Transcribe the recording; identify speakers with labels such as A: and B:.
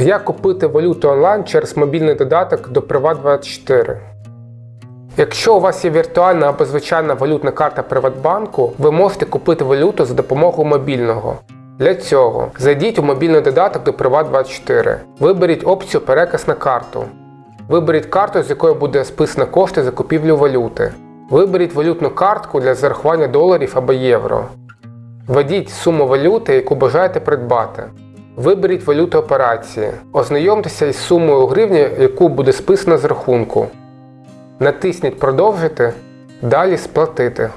A: Як купити валюту онлайн через мобільний додаток до Privat24? Якщо у вас є віртуальна або звичайна валютна карта Приватбанку, ви можете купити валюту за допомогою мобільного. Для цього зайдіть у мобільний додаток до Privat24. Виберіть опцію Переказ на карту. Виберіть карту, з якої буде списано кошти за купівлю валюти. Виберіть валютну картку для зарахування доларів або євро. Введіть суму валюти, яку бажаєте придбати. Виберіть валюту операції. Ознайомтеся із сумою у гривні, яку буде списано з рахунку. Натисніть Продовжити. Далі сплатити.